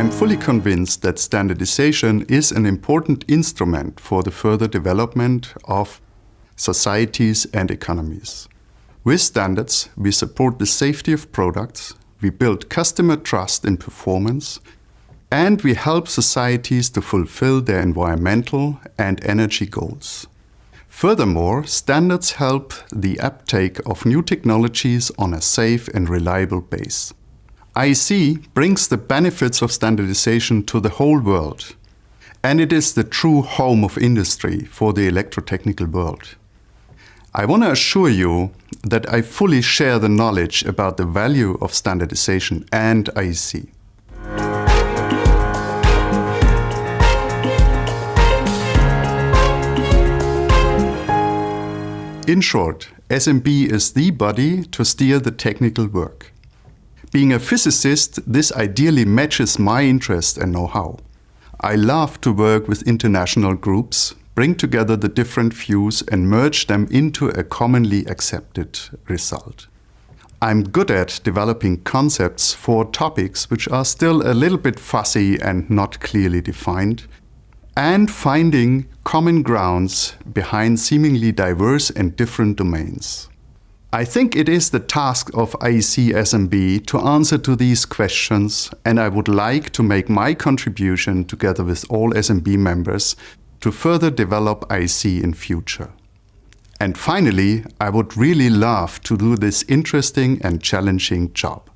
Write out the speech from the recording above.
I'm fully convinced that standardization is an important instrument for the further development of societies and economies. With standards, we support the safety of products, we build customer trust in performance, and we help societies to fulfill their environmental and energy goals. Furthermore, standards help the uptake of new technologies on a safe and reliable base. IEC brings the benefits of standardization to the whole world, and it is the true home of industry for the electrotechnical world. I want to assure you that I fully share the knowledge about the value of standardization and IEC. In short, SMB is the body to steer the technical work. Being a physicist, this ideally matches my interest and know-how. I love to work with international groups bring together the different views and merge them into a commonly accepted result. I'm good at developing concepts for topics which are still a little bit fussy and not clearly defined, and finding common grounds behind seemingly diverse and different domains. I think it is the task of IEC SMB to answer to these questions and I would like to make my contribution together with all SMB members to further develop IEC in future. And finally, I would really love to do this interesting and challenging job.